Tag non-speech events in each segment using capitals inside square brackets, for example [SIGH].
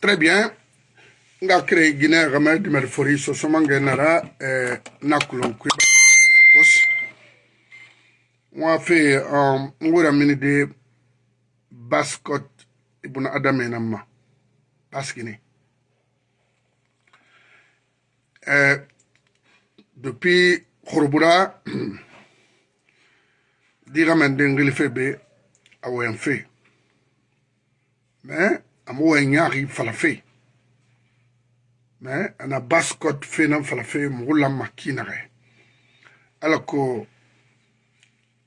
très bien nga créé guinée xame dimer fori sosomange nara eh, nakulon kuibakos wa fe um, ngura mini de baskot ibuna adame namma baskini eh, depuis xurbura [CLEARS THROAT] di xamen de ngili fe be a woyan fe mais amo enyari falafe me ana baskot fenan falafe mugula makinare ala ko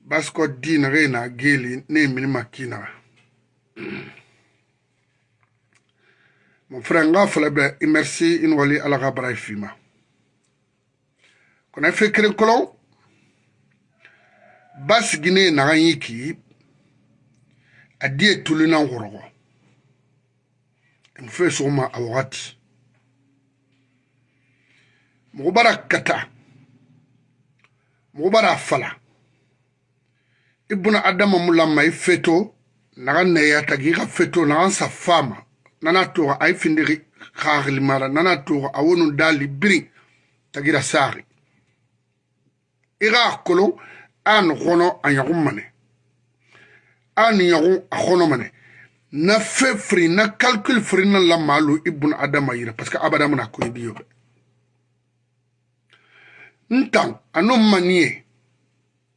baskot dinare na geli ne mini makinare mon frère nga fala bɛ i merci i ni wali ala ka bara ye fima kɔnɔ fe kelen kɔlɔ ba sigine naga yi ki a di ye tuluna wɔrɔgɔ nfe sɔgɔma a wagati mɔgɔ b'a kata mɔgɔ b'a fala i buna adama mu lamma i feto naga neyata gi ka feto naga sa fama nana toga a i finde kaxilimara nana toga a wonu dali biri tagira saxi i xa kolon a ni xɔnɔ a ɲagu mane a ni ɲagu a xɔnɔ mane na fe firi na calcul firi na la maalu ibn adama yira parce que abada muna ko yidi yobe ntan anu manie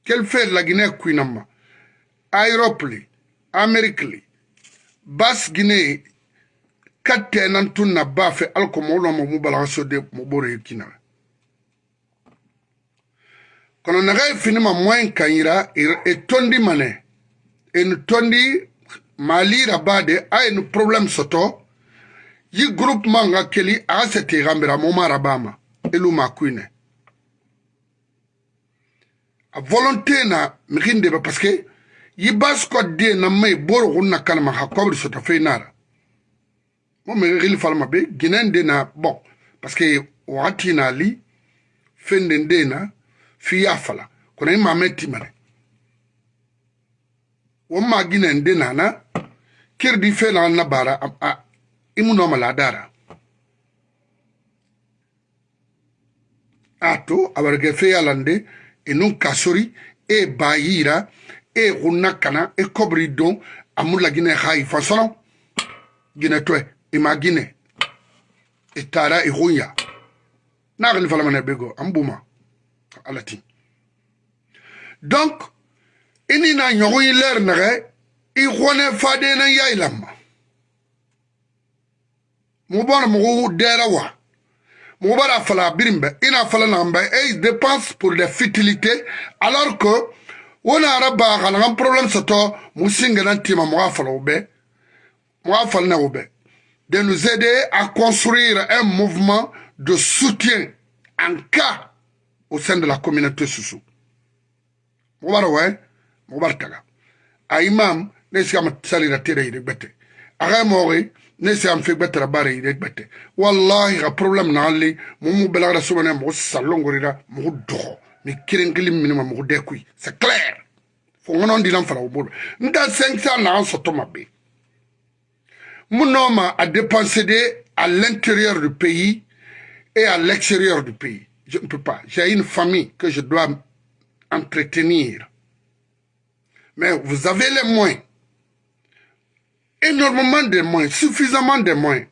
quel fer la guinée kuinama europe li amerique li bas guinée katte nan tun na ba fe alko mawlo mo mu bala so de mo bore yikina kono naga finima moyen kanyira e tondi mane en tondi malira bade aye no problem soto yi groupement ga keli aga sete gambira moma rabama elu makuine a volonté na mixinde ba parce que yi basko de na mai boro gunna kalma ha kobri soto feinara mo me gili falma be ginen de na bon parce que wati na li fenden de na fiya fala kono yi mametti mare womaginen de nana kirdi felan na bara imunomala dara ato abarge feyalande enun kasori e bayira e gunna kana e kobri don amula gine hayi fasolon gine toe imagine e tara e hunya nagani falamane bego ambuma alati donc i ni na ɲɔgɔn ye lɛri nɛgɛ i hɔnɛ faden na ya yɛlɛma mɔgɔ b'a mɔgɔ wa mɔgɔ b'a fala birin ina fala n'an e dépense pour des futilités alors que wana na yɛrɛ ba ka na musinge na tima mu sin fala o fala na de nous aider à construire un mouvement de soutien en cas au sein de la communauté Soussou. Voilà, ouais mo Aiman, a imam ne sigama la tere ide gbete axa mooxi ne sigam fe betra bare ile gbete wallahi xa problème naxanli momu belaxara salon moxu sallongorira moxu doxo mi kirenkilim minima moxu dekuy c'est clair fo ŋonondinan fara wo bolo nta cinq cent naxan sotoma be mu nooma a dépensé de à l'intérieur du pays et à l'extérieur du pays je ne peux pas j'ai une famille que je dois entretenir mais vous avez les moyens. Énormément de moyens, suffisamment de moyens.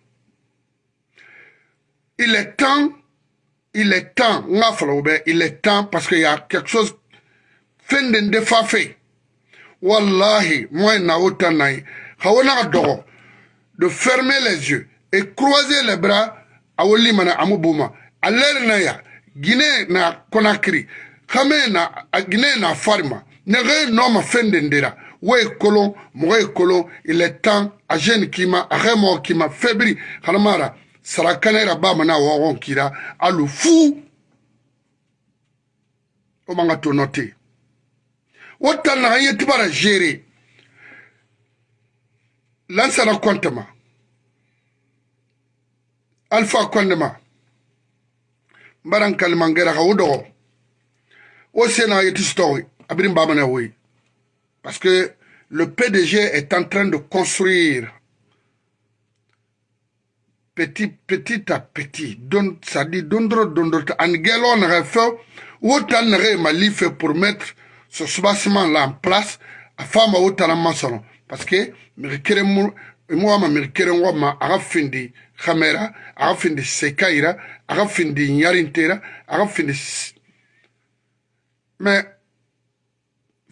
Il est temps, il est temps, il est temps parce qu'il y a quelque chose fin de fait Wallahi, moi je suis en train de fermer les yeux et croiser les bras à Olimana à Guinée na Conakry, Khamena, na Guinée na Farma. nege noma fen den dera wo ye kolon mɔgɔ ye kolon ilɛ tan a jeni kima a xe mɔgɔ kima febiri hanamara sara kanera ba mana wɔgɔn kira alu fuu o man ka to nɔ te wo tan naxa ye tibara gere lansana kɔntema alfa kɔndema n bara n kalimangera xa wo dɔgɔ wo sena ye ti sutɔxi Parce que le PDG est en train de construire petit, petit à petit. donc ça dit, dondro, dondro, angelon, refeu, ma life pour mettre ce soubassement-là en place, à femme la maçon. Parce que, moi, ma arafindi, khamera, arafindi sekaira, arafindi nyarintera, arafindi... Mais,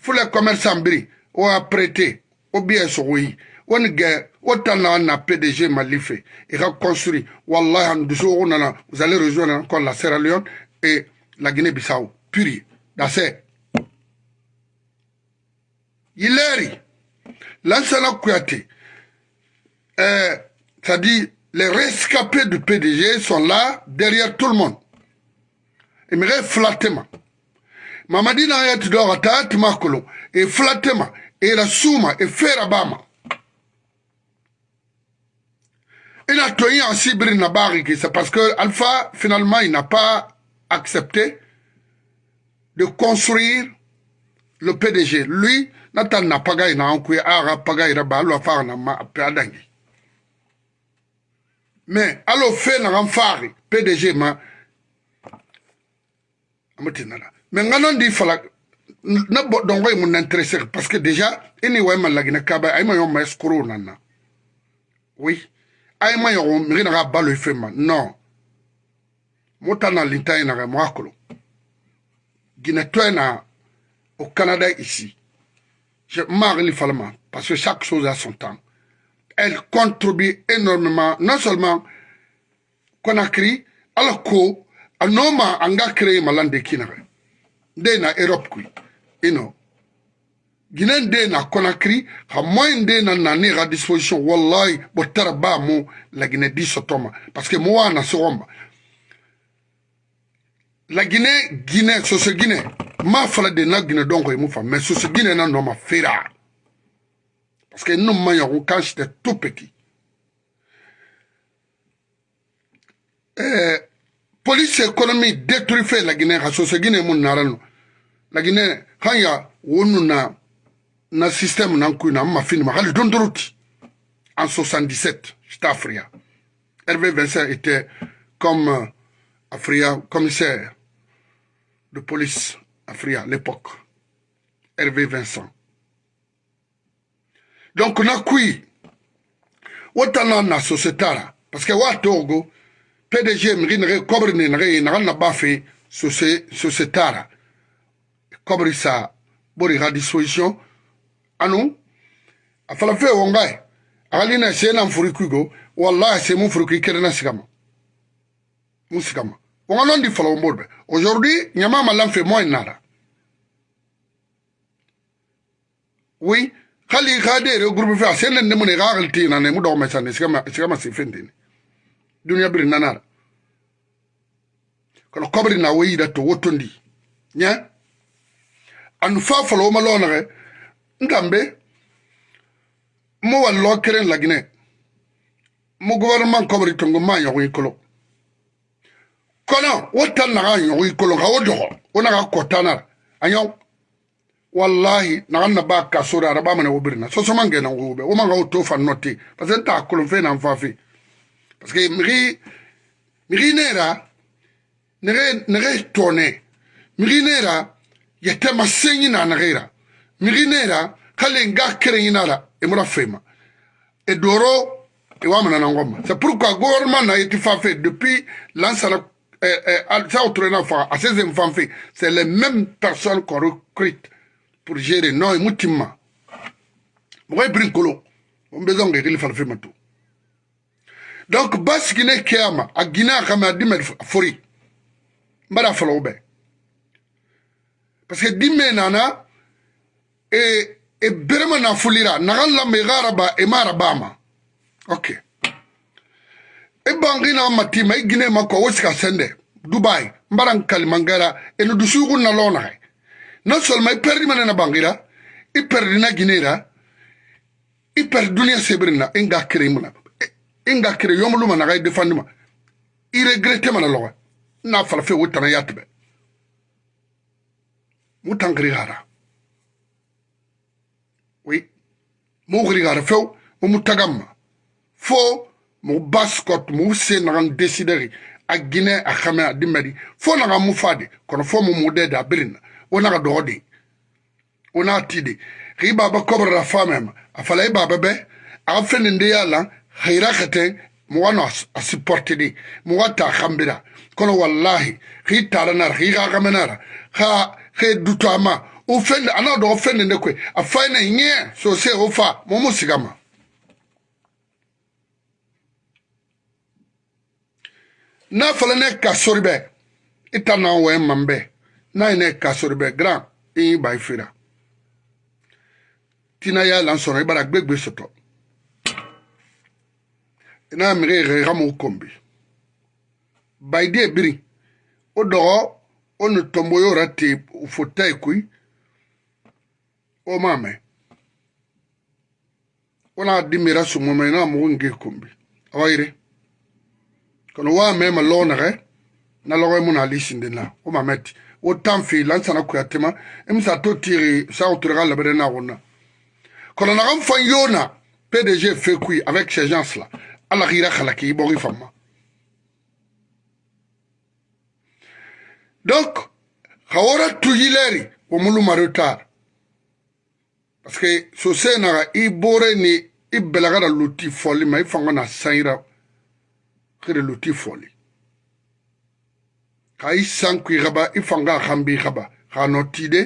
il commerçant biri o a prêté o bien bien ou ye guerre. ou gɛ na na pdg Il a construit. ka construit wallahi ani dusugo vous allez rejoindre encore la sierra leone et la guinée bissau puri là Il est. L'ancienne kuyate euh, c'est-à-dire les rescapés du pdg sont là derrière tout le monde imere flatema mamadina haya a tayati makolo e fulatema e la suma e fera bama e a tenu en sibiri na barrique, c'est parce que alpha finalement il n'a pas accepté de construire le PDG lui Nathan na il na ankuye ara il ra ba lo na ma mais alo fe na PDG ma mais nga non dit falak na bo don ko mun parce que déjà ini way man lagina kaba ay ma yon ma nana oui ay ma yon mi na ba le fema non motana linta ina ga mwakolo gina au Canada ici je marre falma parce que chaque chose a son temps elle contribue énormément non seulement qu'on Conakry alors que noma a créé malande kinaga nde na europe kui ino guinéen nde na conakry xa moyen nde na nani xa disposition wallahi bo tara ba mo la guiné di sotoma parce que mo wa na soxomba la guiné guiné soso guiné ma fala de na guiné donko e mu fa mais soso guiné na noma fera parce que nous maillons quand j'étais tout petit euh, police économique détruit fait la guiné xa soso guiné mu narano La lakini haya wonu na na système na nkuy na mafini ma le dondoruti en 77 j'étais à Fria Hervé Vincent était comme euh, commissaire de police à à l'époque Hervé Vincent donc na kui wotana na société là parce que wa togo PDG mri nare kobre ni nare na na bafe société là kɔbiri sa bori ha disposition anu afala fe wonga ali na se na mfuri kugo wallahi se mu furi kikere na sigama mu sigama wonga non di falo wombodbe aujourd'hui nyama malam fe moy nara oui khali khade re groupe fe se ne mu ne gagal ti na ne mu do mesa ne sigama sigama se fendi dunia bir nanara kono kobri na weyi da to wotondi nya yeah? ani fa folo wo ma lo nage nkambe mo wa lo keren lagine mo gouvernement kobri tongo ma yogo ikolo kono wo tan naga yogo ikolo ka wo dogo wo naga kotanar anyaw wallahi nagan na ba kasore araba mane wo birina sosoman gena wo be wo manga wo to fan noti parce que ta kolon fe nan fa fe parce que miri miri nera nere nere tone miri nera yatema ils anagira mirinera kale nga kerenyinara emura fema edoro ewamana na ngoma c'est pourquoi gouvernement a été fait depuis lansara Ça, ça a ses fait c'est les mêmes personnes qu'on recrute pour gérer non mutima mogo kolo besoin donc bas qui y a gine a a parce que dimme nana e, e berema nafolira naga lambe ega araba e ema arabama ok e bangi naga matima e gine ma kua wo sika sende dubai mbara nkalimangara eno dusugu nalo nagai non seulement i perdi mane na bangira i e perdi na guinéra i e perdi duniya sebiri na i nga kere muna i nga kere yomuluma naga i defandi ma i regrete mana logo na falafe wo tana yatibɛ mutangrigara oui mugrigara few mumutagamma fo mu baskot mu se nagan desideri a guinée a xame a dimmedi fo naga mu fade kono fo mu mudede a birina wo naga dogo de wo naa tide xii baba kobrara famema a fala i baba be axa fenin de ye lan xira xete muwano a supporte de muwa ta xambira kono wallahi xii tara nara xii xa xame nara xa he dutu ama ofe ne ana dɔ ofe ne ne koe afai ne so se ofa mo mo n'a fɔla ne ka sori bɛ i na wɛ n'a ye ne ka gran i y'i ba tina y'a lanso sɔrɔ i b'a gbegbe sɔtɔ n'a y'a mɛgɛ yɛrɛ i ka m'o biri o onu tombo yo ra te ufota e kui o mame ona adimi ra sumo me na mogo nge kombi awa ire kono wa me ma lo nage na logo e mo na lisi ndi na o mame ti o tan fi lan sana kuya tema e mi sa to tiri sa o tura ka labere na go na kono na ga mfan yo na PDG fe kui avec ces gens là ala gira khala ki bo ri fama donc hawara tugileri omulu marutar paske sose naga i bore ni i belagara luti foli ma i fango na sanyira kere luti foli ka i sanku i gaba i fanga a hambi i gaba ka no tide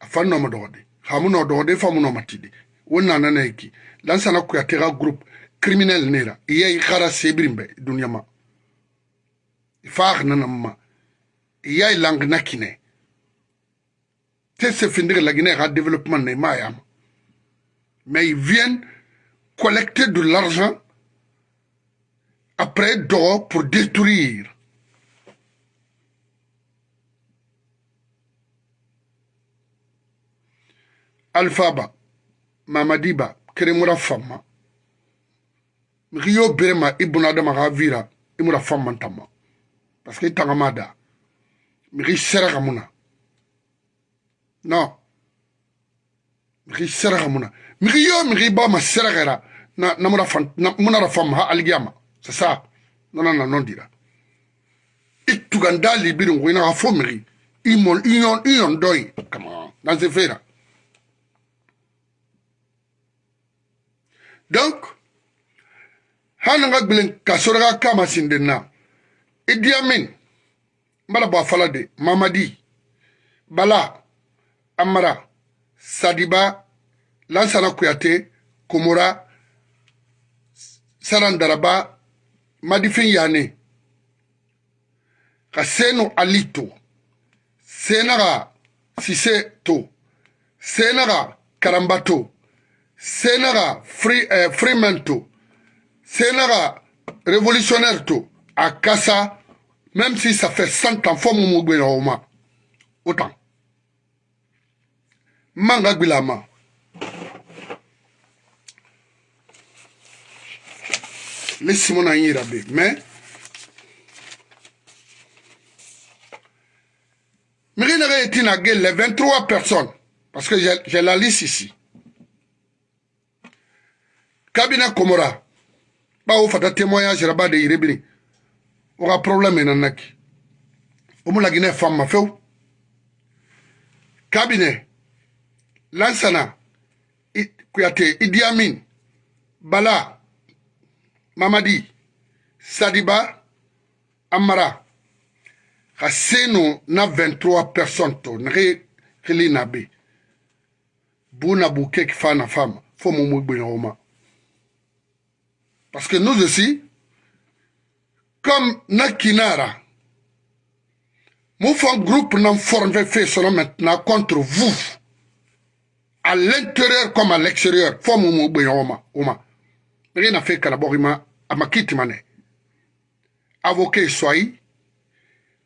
a fan noma dogode ka mu no dogode fa mu noma tide wo nana na iki lansana kuyate ga groupe criminel nera iya i gara sebirin be duniya ma i fa a ganana ma Il y une langue na kine te se finir la Guinée à développement ne mayam hein. mais ils viennent collecter de l'argent après d'or pour détruire Alphaba, Mamadiba, Keremura Fama, Rio Berema, Ibn Adama Ravira, Imura Fama Tama. Parce que Tangamada. mixi sera ka mun na non mixi sera ka mun na mixi yo mixi ba ma sera kɛra na namura fan na munara fam ha aligiyama c'est ça nana na non dira i tuganda libiri ngo ina ka fo mixi i mol i yon i yon dɔ ye kama dans ce fait là donc hali n ka gbilen ka sɔrɔ ka kama sinden na i diya min n bala bɔ a fala de mamadi bala amara sadiba lansana kuyate komora saran daraba madifin yane ka senu ali to senaga sise to senaga karamba to senaga free, eh, freeman to senaga révolutionnaire to a kasa Même si ça fait 100 ans, faut mon Oma. Autant. Manga Bilama. Laissez-moi en rabé. Mais. Mirinere est inagué les 23 personnes. Parce que j'ai la liste ici. Kabina Komora. Bah, au fait, témoignage, rabat de Iribini. oga problème na naki omulagine famma few kabine lansana kuyate idi amin bala mamadi sadiba amara ka seno na 23 personne to nage kili na be bu na bu keki fa na fama fo mo mo gbe na oma parce que nous aussi Comme Nakinara, mon groupe non formé fait cela maintenant contre vous. À l'intérieur comme à l'extérieur. Forme mon ben, Oma. Oma. Rien à faire qu'à la borima à ma mane. Avocat soi,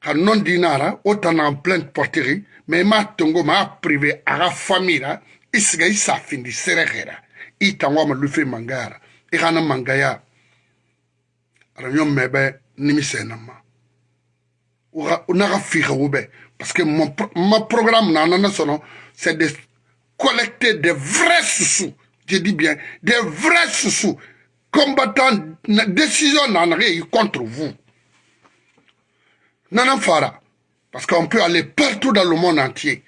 Ka non dinara, autant en pleine porterie, mais ma tongo ma privé à la famille là, isiga isa findi serehera. Itangwa ma lufe mangara. Irana mangaya. Ranyon mebe nimisɛn na ma n'a ka parce que mon ma programme c'est de collecter des vrais soussous je dis bien des vrais susu combattant décision na contre vous Nanana fara parce qu'on peut aller partout dans le monde entier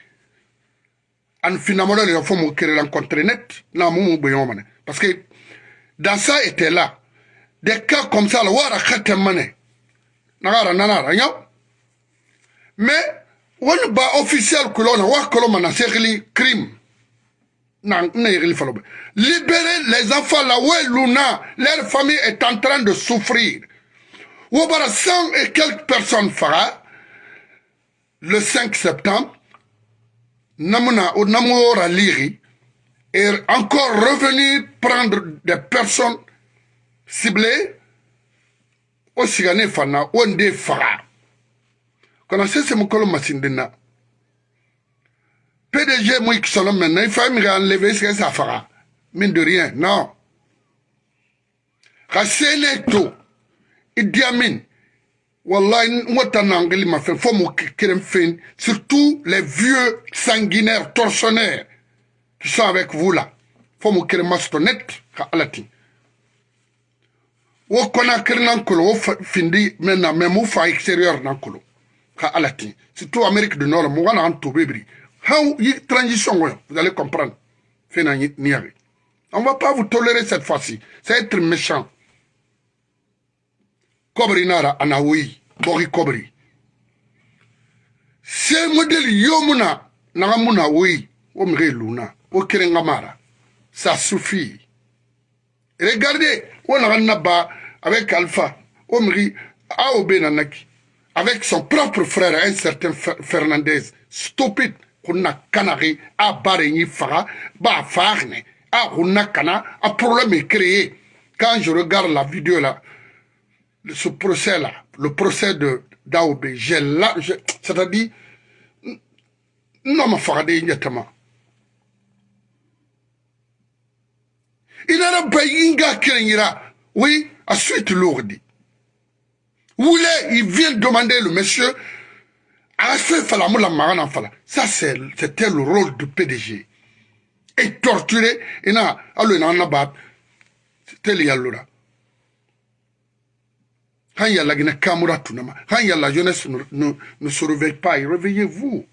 en finalement il faut me je rencontre net na parce que dans ça était là des cas comme ça le comme ça nagara nanara mais wani ba officiel l'on wa koloma na crime Non, na yegli falobe libérer les enfants là où luna leur famille est en train de souffrir ou a 100 et quelques personnes fera le 5 septembre namuna ou namora liri et encore revenir prendre des personnes ciblées osigane fana onde faga kana sese mukolo masindina pdg mo ikisolo mena ifa mi ga enleve isika sa faga mine de rien non ka sene to idi amin wallahi ngo tana ngeli mafe fo mo kerem fin surtout les vieux sanguinaires tortionnaires qui sont avec vous là fo mo kerem mastonnet ka alati wo kona nan kolo wo findi men na même wo fa extérieur nan kolo ka ala surtout amérique du nord mo wana an tobe biri how transition vous allez comprendre fina ni on va pas vous tolérer cette fois-ci c'est être méchant kobri nara anawi bogi kobri ce modèle yomuna naga muna oui o mige luna wo mara ça suffit regardez on un naba avec Alpha, Omri, Aobé Nanaki, avec son propre frère, un certain Fernandez, stupide, qu'on a canari, à Barigny Fara, bah Farne, à Runakana, un problème est créé. Quand je regarde la vidéo là, ce procès là, le procès de Daobé. j'ai là, c'est-à-dire, non, ma Farade, immédiatement. Il a un pays qui a créé, oui, Ensuite, suite lourde. il vient demander le monsieur, ça c'était le rôle du PDG. Et torturer et na, c'était le Quand il y a la Guinée Kamura quand il y a la jeunesse ne, ne se réveille pas, réveillez-vous.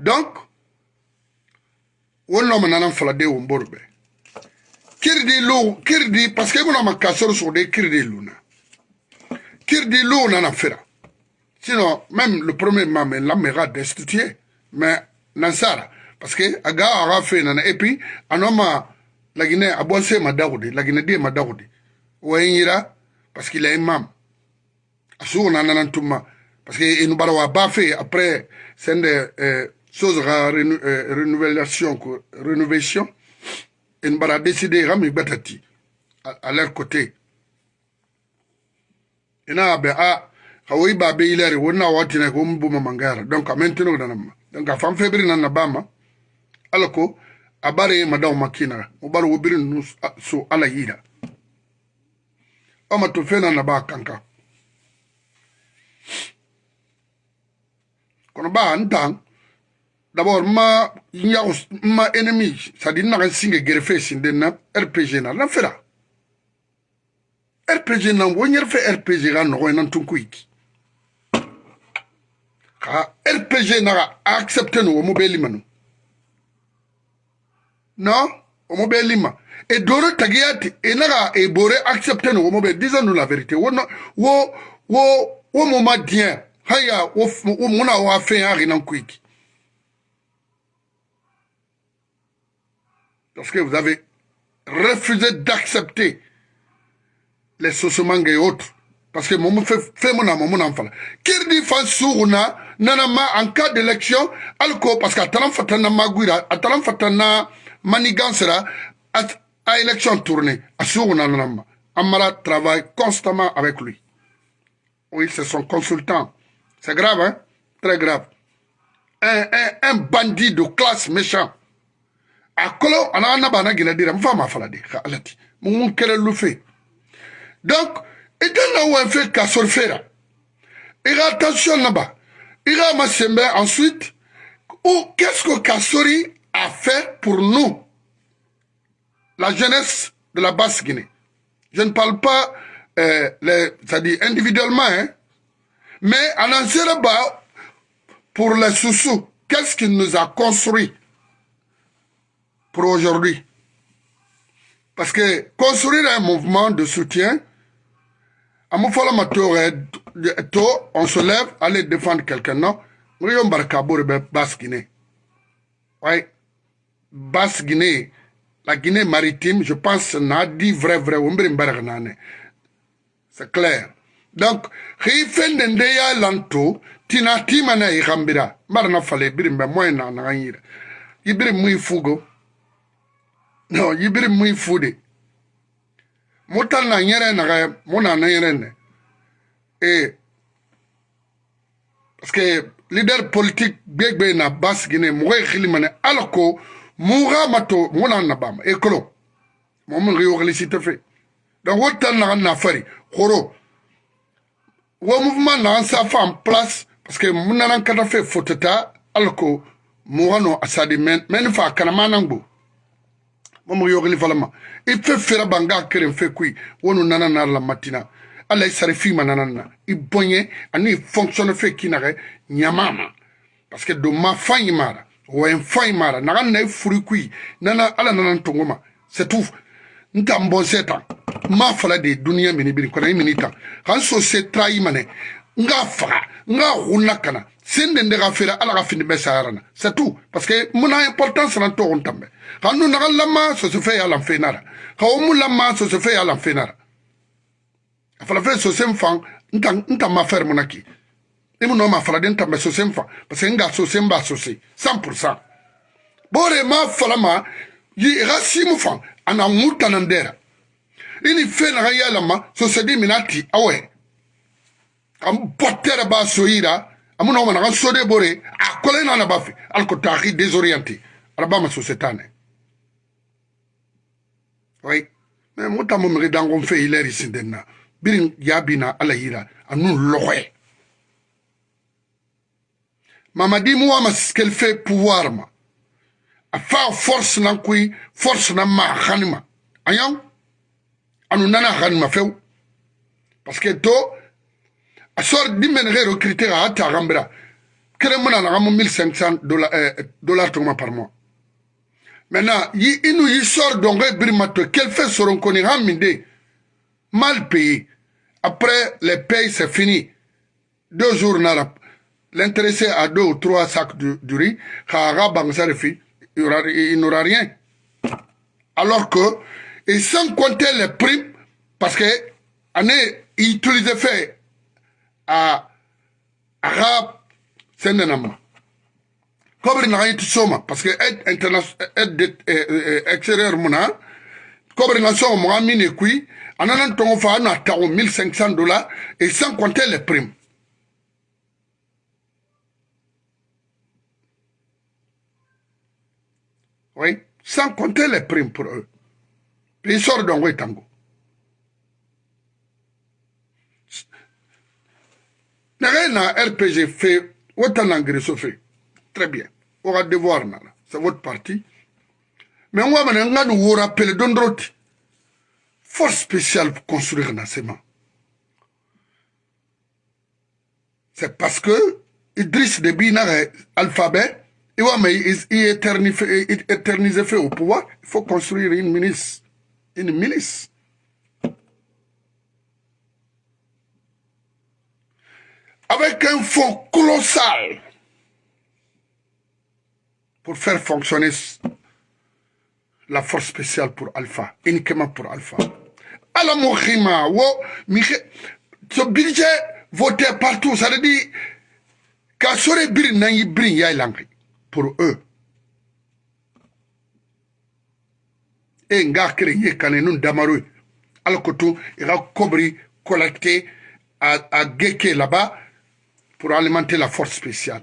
Donc, wonno mo nanan falade womborɓe kirdi lo kirdi par ce que imunama kasoro sogde kirdi luna kirdi lo nana fira sinon même le premier mame lamera destitué mais nansara parce que aga aga fait nana et puis anoma lagine la madawudi lagine de madawudi wayinira e parce qu'il est imam asu nana tuma parce que inubara wa fait après c'est de euh, sozaka euh, renouvelation renovation en mbara décide kam e gbata ti à leur côté ah, ina abe a kawoyi babe ilere wonna watina ko mbuma mangara donc amentino danamma donc afan febri nanna bama ala ko a bare madaw makkinaga mo bar wobiri nu so ala yiida oma to fe nanna ba kanka kono ba an tan d'abord ma nyago ma ennemi c'est-à-dire naga singe gerefe sinde na rpg na lan fera rpg na wo nyerfe rpg ga nogo nan tunkuiki ka rpg naga accepte no mo belima no no omo belima e doro tagiyati e naga e bore accepte no mo be disons la vérité wo wo wo wo mo madien haya wo muna wa fe ya rinan kuiki Parce que vous avez refusé d'accepter les sosomangues et autres, parce que mon fait mon mon enfant. Kirdi Fansouruna, Nanama, en cas d'élection, alko parce qu'à Talan Maguira, à Talan Fatana Manigansera, à élection tournée, à Nanama. Amara travaille constamment avec lui. Oui, c'est son consultant. C'est grave, hein? Très grave. Un, un, un bandit de classe méchant a anana bana annabana gila dira mfa ma falade ka alati mon kele lufe donc fait, wa fe ka sorfera ira tension naba ira masembe ensuite ou qu'est-ce que Kassori a fait pour nous la jeunesse de la basse Guinée je ne parle pas euh, les ça dit individuellement hein mais en ba pour les sous-sous qu'est-ce qu'il nous a construit pour aujourd'hui. Parce que construire un mouvement de soutien, à mon tôt, on se lève, aller défendre quelqu'un, non Rion Barkabour, Basse-Guinée. ouais, Basse-Guinée, la Guinée maritime, je pense, n'a dit vrai, vrai, c'est clair. Donc, Rifen Ndeya Lanto, Tina Timana Irambira, Marna Fale, Birimba, Moyna, Nangir, Ibrim fugo. no yibiri mu ifude mutal na nyere na ga mu na nyere ne eh parce que leader politique gbegbe na bas gine mu ga khili mane alako mu ga mato mu na na bam e kolo mo mun ri o gli site fe donc wotal na na fari khoro wo mouvement na sa fa en place parce que mu na na kata fe fotota alako mu ga no asadi men men fa kana manangbo mamu yogli valama ife e fera banga kere fe kui wonu nana na la matina ala isare e fi manana na ibonye e ani fonctionne fe kinare nyamama parce que do ma fayi mara wa en fayi mara na na furi kui nana ala nana tongoma c'est tout nta mbonse tan ma fala de duniya mini biri kona mini tan han so se trahi mane nga faga nga hunna kana sende ndega fera ala ga findi mesarana c'est tout parce que mona importance na to on tambe ka nu naga lama sosofe ya lan fenara ka o mu lama sosofe ya lan fenara a falafe sosen fan n tan ma fɛri mun na ki i mu nɔ ma faladen tan bɛ sosen fan parce que n ka sosen b'a sose cent pour cent b'o de ma fala ma yi i ka si mu fan a na ŋu tanan dɛra i ni fɛn naga y'a lama sosedi mina ti awɛ ka n bɔ tɛrɛ b'a so yira a mu nɔ ma naga soden b'o de a kɔlɛ n'a na b'a fɛ ali ko taa k'i désorienté araba ma sose tan dɛ oui me muta mo mi dango fe ici. sindenna birin yabina alayira anu loye mamadi ce qu'elle fait pouvoir ma afa force nan kui force nan ma khanima ayan anu nana khanima feu. parce que to à dimen re recruter à ta gambra kere mona na 1500 euh, dollars dollars par mois Maintenant, il nous sort donc brimato. quel fait seront connus mal payés. Après, les pays, c'est fini. Deux jours, l'intéressé a deux ou trois sacs de, de riz, il n'aura rien. Alors que, et sans compter les primes, parce que, année, il utilise à arabe, c'est un kobri naxa yit soma parce que aide aide eh, eh, eh, extérieur mu na kobri na soxo maxa min e kui a nanan tongo fa a na taxu 1500 dollars et sans compter les primes oui sans compter les primes pour eux puis ils sortent donc tango naxe na rpg fe wo tan na ngiriso fe Très bien. On va devoir, c'est votre parti. Mais on va nous rappeler d'un autre force spéciale pour construire Nassema. C'est parce que Idriss Déby n'a alphabet, il est éternisé fait au pouvoir, il faut construire une milice. Une milice. Avec un fonds colossal pour faire fonctionner la force spéciale pour Alpha, uniquement pour Alpha. Alors, mon ce budget voté partout, ça veut dire brin, n'a y Brin langue pour eux. Et les créé nous Damaru, alors que tout, il cobri, collecté à, à là-bas pour alimenter la force spéciale.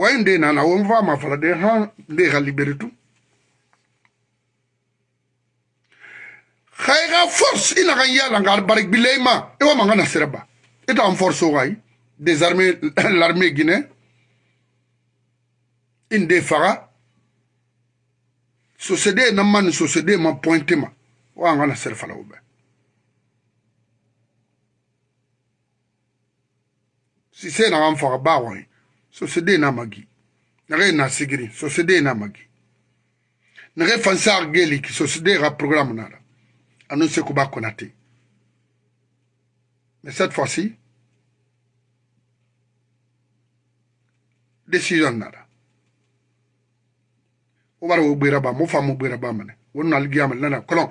wayi nde nana wo mva mavala de ha nde ga libere tu ga e ga force e naga yala nga barek bilei ma e wa manga na sereba e ta force o gai désarmer [LAUGHS] l'armée guinéen e nde faga sosede e na ma ni sosede ma pointe ma wa anga na sere fala wo be si se naga n faga ba goyi sosede na magi nage na sigiri sosede na magi nage fansar geliki sosede ra programme nara annonce ko ba konate mais cette fois-ci décision nara o bara wo gbera ba mo famu gbera ba mane wonu aligiyama nana kolon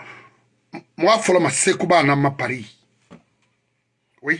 mo afolo ma sekuba na ma paris oui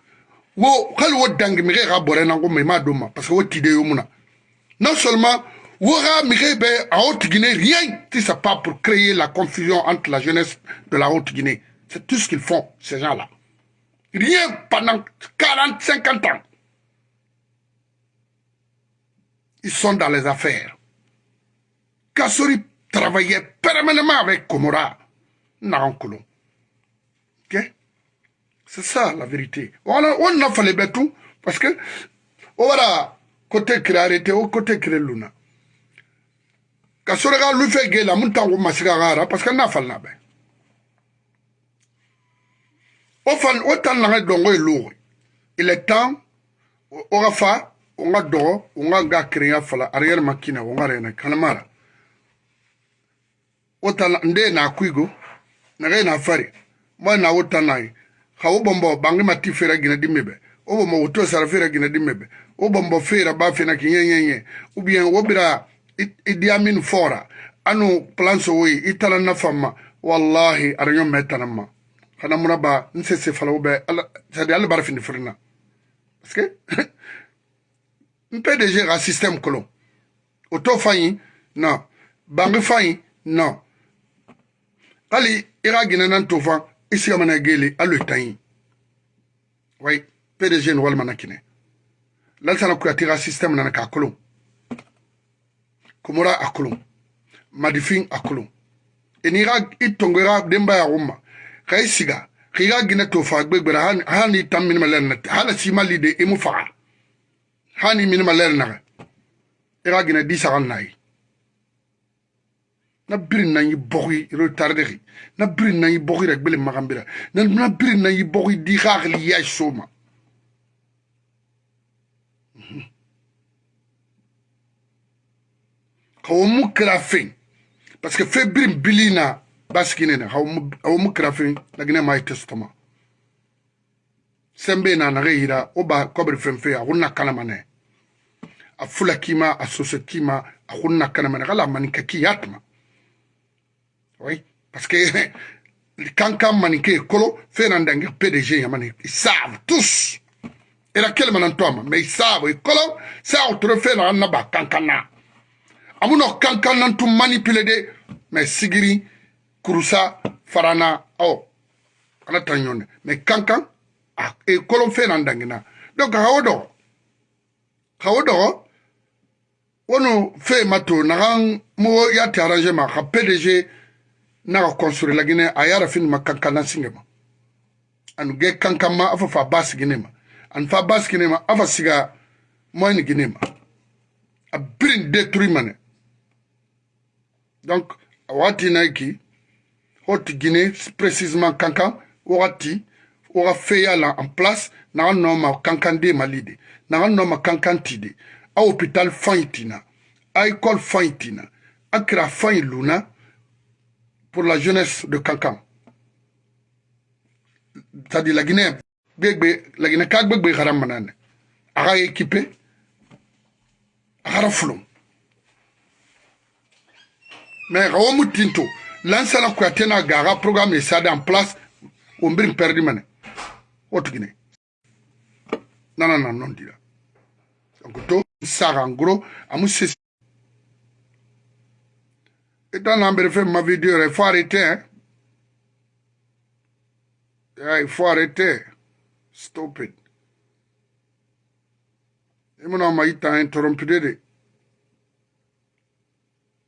parce que non seulement wo haute guinée rien si ça pas pour créer la confusion entre la jeunesse de la haute guinée c'est tout ce qu'ils font ces gens là rien pendant 40 50 ans ils sont dans les affaires Kassori travaillait permanemment avec Komora C'est ça la vérité. On a fait les bêtous parce que on oh, va côté créé arrêté, au côté créé l'una. Quand on regarde le fait que la montagne ou mascara, parce qu'on a fait la bête. On fait autant la dongo est lourd. Il est temps, on va faire, on va dehors, on va créer un fala, arrière makina, on va rien, canamara. Autant, ndé na kuigo, n'a rien à faire. Moi, n'a autant n'a rien. ha wo bombo bangi mati fera gina dimebe wo bombo wuto sara fera gina dimebe wo bombo fera ba fena ki nyenyenye ubien wo bira idi amin fora anu plan so wi itala nafama wallahi aranyo metanama kana munaba nsese fala ube ala sadi ala barfin frina parce que [LAUGHS] PDG a système kolon oto fanyi non bangi fanyi non ali ira gina nan tofan isi amana gele alo itanyi wai pdg ni walima na kine lalsana kuyatira system nana ka kolon komora a kolon madifin a kolon ini ga itongo ga demba ya umma ka isiga ka ga gina to fa gbegbera hani tan minima lerna hala si mali de imu fa hani minima lerna ga gina disa kan nayi na biri na yi bogi ro tardegi na biri na yi bogi ra gbele magambira na na biri na yi bogi di khagli ya shoma hawo mhm. mu kira fen parce que fe biri bili na baskine na hawo mu kira fen na gina mai testama sembe na na gira o ba kobri fen fe ya hunna kalama ne a fula kima a sosa kima a hunna kalama ne kala manika ki yatma Oui. Parce que [LAUGHS] quand quand Maniké Kolo, Fernandang, PDG, ils savent tous. Et laquelle manantoma, mais ils savent, oh. ah, et colo ça autre fait dans Naba, Kankana. cancan n'a tout manipulé de, mais Sigiri, Kurusa, Farana, oh. Ala tanyone. Mais Kankan, et colo, Fernandang, donc Haodo, Haodo, oh, on fait mato, n'a rien, y'a arrangé ma, PDG, naga konsure lagine a yara fin ma kankalan singe ma anu ge kankan ma afa fa bas gine ma an fa bas gine ma afa siga moyen gine ma a birin detruit mane donc a wagati na ki hoti gine précisement kankan wagati waga feya la en place naga nɔ ma kankan de mali de naga nɔ ma kankan ti de a hôpital fan yi tina a école fan yi tina a kira fan yi luna pour la jeunesse de Kankan. C'est-à-dire la Guinée, la Guinée, Kagbegbe Ara équipé, Mais Raomu Tinto, l'ancien la Gara, programme est en place, on perdu mané. Autre Guinée. Non, non, non, non, Donc, ça, en gros, à Utan han började femma videor, far i te. Jag är far i te. Stop it. Imuna ma ita en torompidede.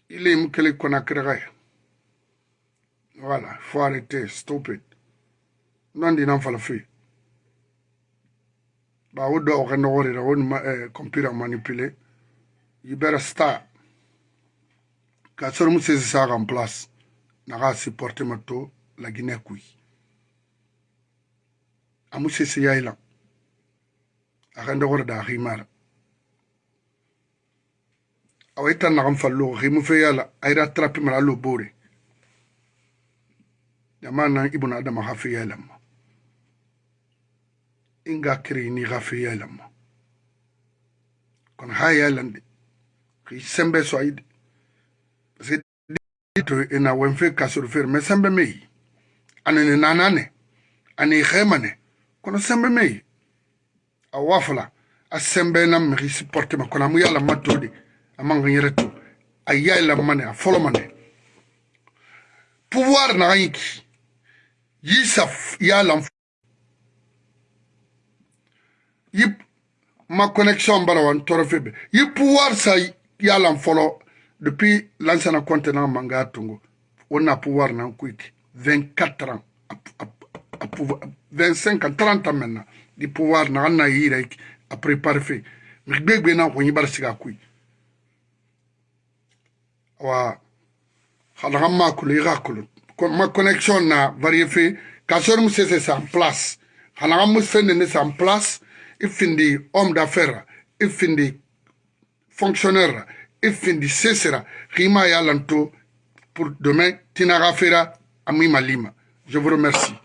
Il est mukele konakregai. Voilà, faut arrêter, stop it. Non di nan fala fi. Ba wo do ka no wori ra woni ma eh, computer manipulé. You better stop. ka soro mu sesi saa kan place naga supporte ma to la guinée kui amu sesi yayi lan akan dogor da ximara awa i tan naxan fallo ximu fe yala ayira trapi mara lo bore yama nan ibuna adama xa fe yaylama inga kirini xa fe yaylama kon xa yaylande xi sembe so ayide ito ina wenfe kasurufir me sembe mei ani ni nanane ani ikhemane kono sembe mei awafla asembe na mri supporte ma kono muyala matodi amanga nyeretu ayala mane afolo mane pouvoir na yiki yisa yala yip ma connexion bara wan torofebe yi pouvoir sa yala folo depuis l'ancien continent manga Tongo, on a pouvoir dans 24 ans, à, à, à, 25 ans, 30 ans maintenant, du pouvoir dans un aïe à préparer. Mais bien que nous avons bar siga kui. Wa, halama kulu ira kulu. Ma connexion na variété, kasor mu sese sa en place. Halama mu sende ne sa en place, ifindi homme d'affaires, ifindi fonctionnaire, ifindi sera. rima lanto pour demain tinara fera ami malima je vous remercie